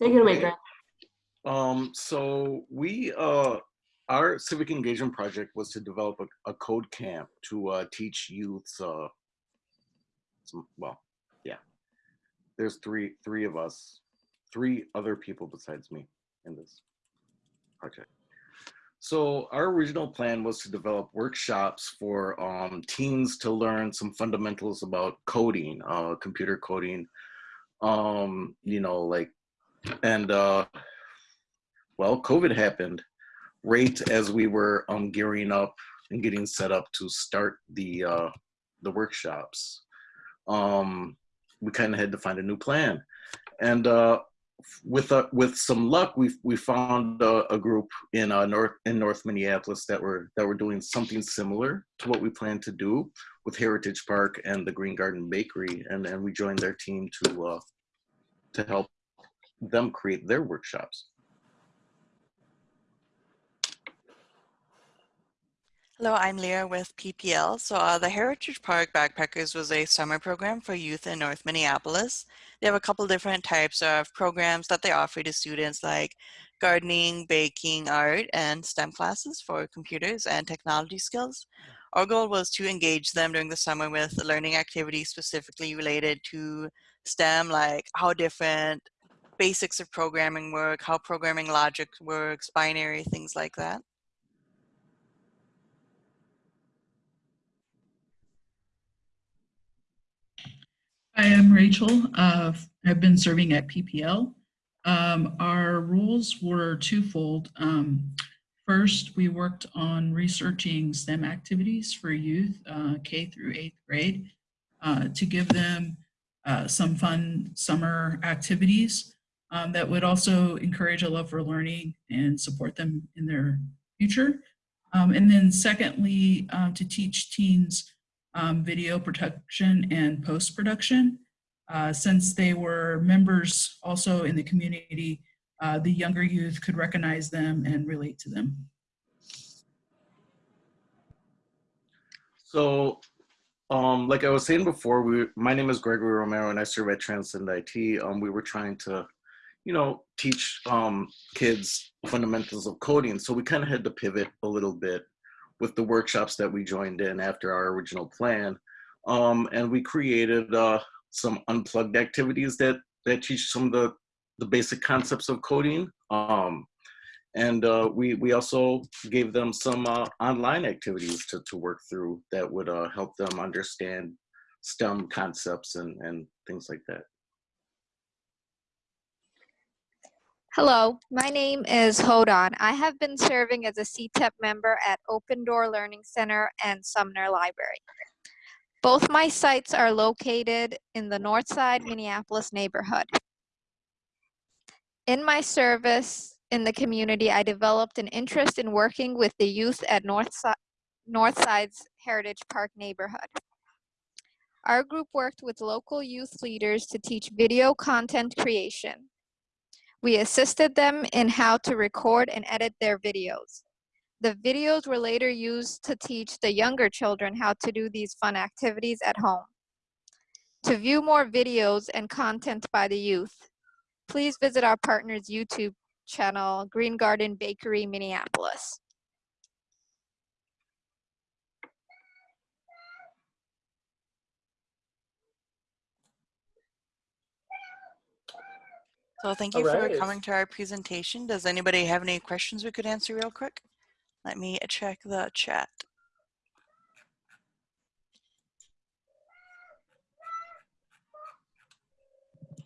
Take it away, Greg. Um, so we, uh, our civic engagement project was to develop a, a code camp to uh, teach youths. Uh, some, well, yeah, there's three three of us, three other people besides me in this project. So our original plan was to develop workshops for um, teens to learn some fundamentals about coding, uh, computer coding, um, you know, like, and uh, well, COVID happened right as we were um, gearing up and getting set up to start the uh, the workshops. Um, we kind of had to find a new plan, and uh, with uh, with some luck, we we found a, a group in uh, North in North Minneapolis that were that were doing something similar to what we planned to do with Heritage Park and the Green Garden Bakery, and and we joined their team to uh, to help them create their workshops. Hello, I'm Leah with PPL. So uh, the Heritage Park Backpackers was a summer program for youth in North Minneapolis. They have a couple different types of programs that they offer to students like gardening, baking, art, and STEM classes for computers and technology skills. Our goal was to engage them during the summer with learning activities specifically related to STEM, like how different basics of programming work, how programming logic works, binary, things like that. Hi, I'm Rachel. Uh, I've been serving at PPL. Um, our roles were twofold. Um, first, we worked on researching STEM activities for youth uh, K through eighth grade uh, to give them uh, some fun summer activities um, that would also encourage a love for learning and support them in their future. Um, and then secondly, uh, to teach teens um, video production and post-production. Uh, since they were members also in the community, uh, the younger youth could recognize them and relate to them. So, um, like I was saying before, we, my name is Gregory Romero and I serve at Transcend IT. Um, we were trying to, you know, teach um, kids fundamentals of coding. So we kind of had to pivot a little bit with the workshops that we joined in after our original plan. Um, and we created uh, some unplugged activities that, that teach some of the, the basic concepts of coding. Um, and uh, we, we also gave them some uh, online activities to, to work through that would uh, help them understand STEM concepts and, and things like that. Hello, my name is Hodan. I have been serving as a CTEP member at Open Door Learning Center and Sumner Library. Both my sites are located in the Northside Minneapolis neighborhood. In my service in the community, I developed an interest in working with the youth at Northside, Northside's Heritage Park neighborhood. Our group worked with local youth leaders to teach video content creation, we assisted them in how to record and edit their videos. The videos were later used to teach the younger children how to do these fun activities at home. To view more videos and content by the youth, please visit our partner's YouTube channel, Green Garden Bakery, Minneapolis. So thank you All for right. coming to our presentation. Does anybody have any questions we could answer real quick? Let me check the chat.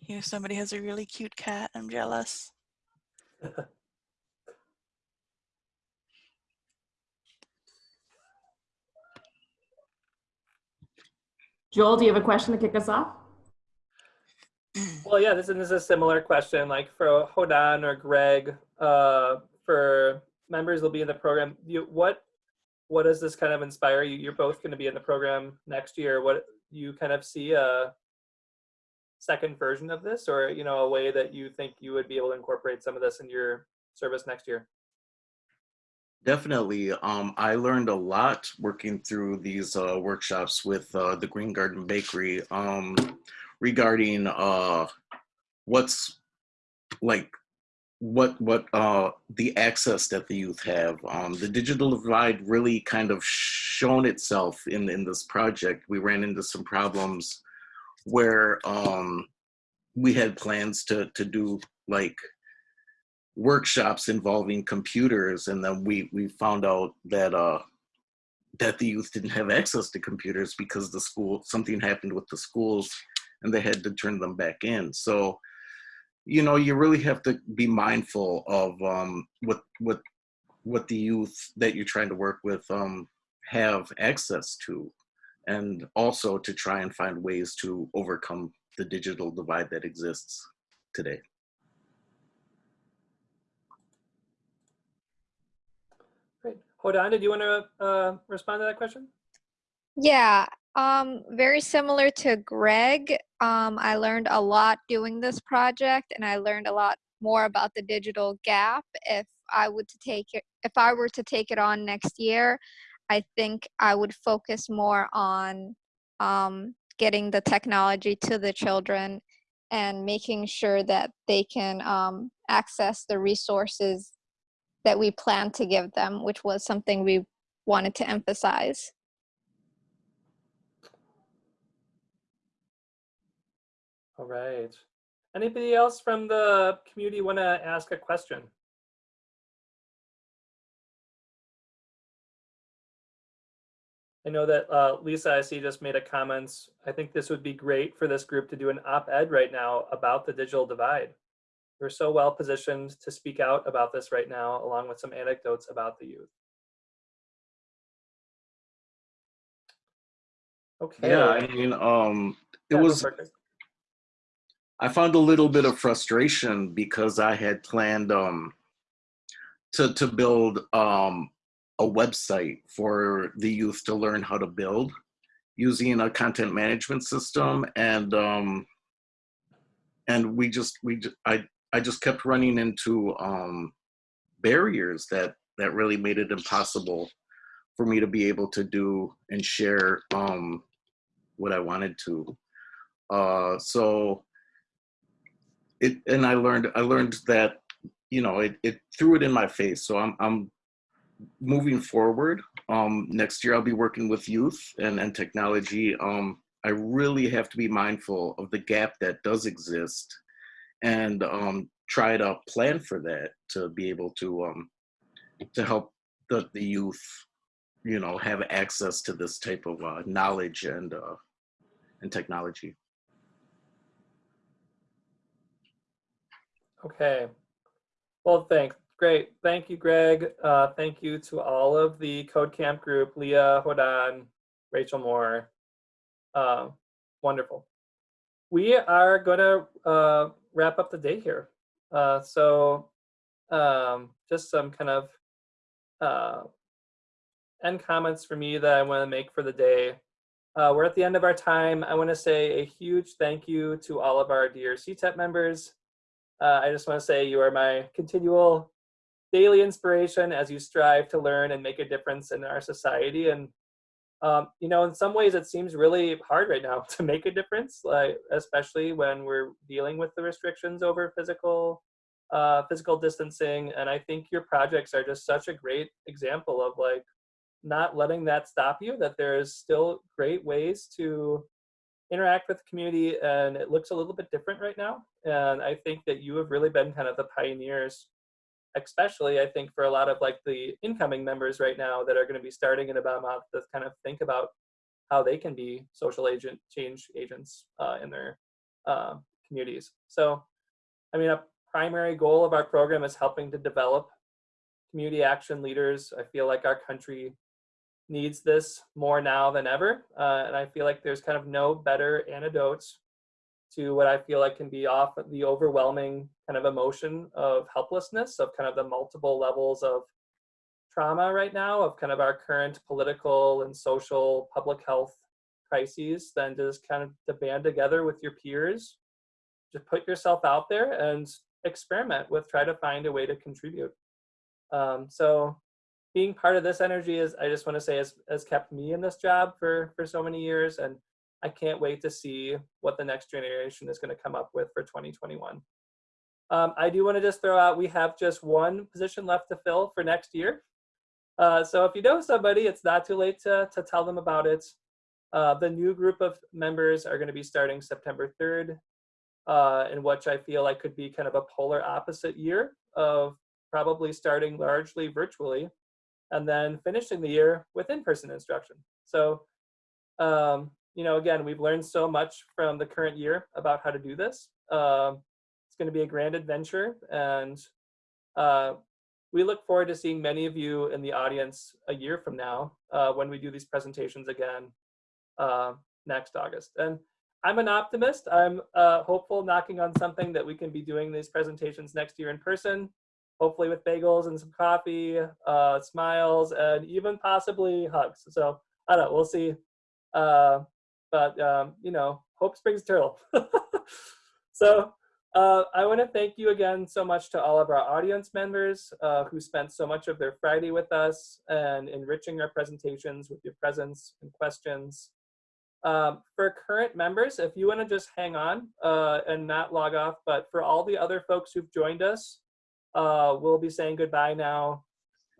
Here, somebody has a really cute cat. I'm jealous. Joel, do you have a question to kick us off? Well, yeah, this, is- this is a similar question, like for Hodan or Greg, uh, for members will be in the program. You, what, what does this kind of inspire you? You're both going to be in the program next year. What you kind of see a second version of this, or you know, a way that you think you would be able to incorporate some of this in your service next year? Definitely. Um, I learned a lot working through these uh, workshops with uh, the Green Garden Bakery um, regarding uh, what's like what what uh the access that the youth have. Um the digital divide really kind of shown itself in in this project. We ran into some problems where um we had plans to to do like workshops involving computers and then we we found out that uh that the youth didn't have access to computers because the school something happened with the schools and they had to turn them back in so you know you really have to be mindful of um what what what the youth that you're trying to work with um have access to and also to try and find ways to overcome the digital divide that exists today Great. Hodan, did you want to uh, respond to that question? Yeah, um, very similar to Greg. Um, I learned a lot doing this project, and I learned a lot more about the digital gap. If I would to take it, if I were to take it on next year, I think I would focus more on um, getting the technology to the children and making sure that they can um, access the resources that we plan to give them, which was something we wanted to emphasize. All right. Anybody else from the community want to ask a question? I know that uh, Lisa, I see, just made a comment. I think this would be great for this group to do an op-ed right now about the digital divide. We're so well positioned to speak out about this right now, along with some anecdotes about the youth. Okay. yeah i mean um it Yeah, was it. I found a little bit of frustration because I had planned um, to to build um, a website for the youth to learn how to build using a content management system, and um, and we just we I I just kept running into um, barriers that that really made it impossible for me to be able to do and share um, what I wanted to. Uh, so it and I learned I learned that you know it, it threw it in my face. So I'm I'm moving forward. Um, next year I'll be working with youth and and technology. Um, I really have to be mindful of the gap that does exist, and um, try to plan for that to be able to um, to help the the youth, you know, have access to this type of uh, knowledge and uh, and technology. Okay. Well, thanks. Great. Thank you, Greg. Uh, thank you to all of the Code Camp group, Leah, Hodan, Rachel Moore. Uh, wonderful. We are going to uh, wrap up the day here. Uh, so um, just some kind of uh, end comments for me that I want to make for the day. Uh, we're at the end of our time. I want to say a huge thank you to all of our dear CTEP members. Uh, I just want to say you are my continual daily inspiration as you strive to learn and make a difference in our society. And um, you know, in some ways, it seems really hard right now to make a difference, like especially when we're dealing with the restrictions over physical uh, physical distancing. And I think your projects are just such a great example of like not letting that stop you. That there's still great ways to interact with the community and it looks a little bit different right now. And i think that you have really been kind of the pioneers especially i think for a lot of like the incoming members right now that are going to be starting in about a month to kind of think about how they can be social agent change agents uh, in their uh, communities. So i mean a primary goal of our program is helping to develop community action leaders. I feel like our country needs this more now than ever. Uh, and I feel like there's kind of no better antidotes to what I feel like can be off the overwhelming kind of emotion of helplessness of kind of the multiple levels of trauma right now of kind of our current political and social public health crises than just kind of to band together with your peers just put yourself out there and experiment with try to find a way to contribute um, so being part of this energy is i just want to say has, has kept me in this job for for so many years and i can't wait to see what the next generation is going to come up with for 2021 Um, I do want to just throw out, we have just one position left to fill for next year. Uh, so if you know somebody, it's not too late to, to tell them about it. Uh, the new group of members are going to be starting September 3rd, uh, in which I feel like could be kind of a polar opposite year of probably starting largely virtually and then finishing the year with in-person instruction. So, um, you know, again, we've learned so much from the current year about how to do this. Um, it's going to be a grand adventure, and uh, we look forward to seeing many of you in the audience a year from now uh, when we do these presentations again uh, next August. And I'm an optimist. I'm uh, hopeful knocking on something that we can be doing these presentations next year in person, hopefully with bagels and some coffee, uh, smiles, and even possibly hugs. So I don't know, we'll see. Uh, but, um, you know, hope springs eternal. so uh, I want to thank you again so much to all of our audience members uh, who spent so much of their Friday with us and enriching our presentations with your presence and questions. Um, for current members, if you want to just hang on uh, and not log off, but for all the other folks who've joined us, uh, we'll be saying goodbye now.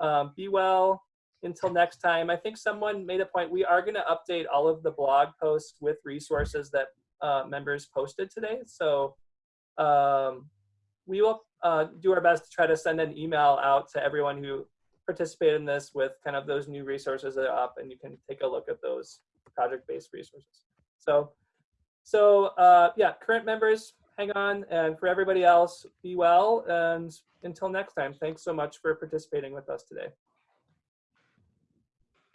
Um, be well until next time. I think someone made a point. We are going to update all of the blog posts with resources that uh, members posted today. So um, we will uh, do our best to try to send an email out to everyone who participated in this with kind of those new resources that are up and you can take a look at those project-based resources. So, so uh, yeah, current members, hang on. And for everybody else, be well. And until next time, thanks so much for participating with us today.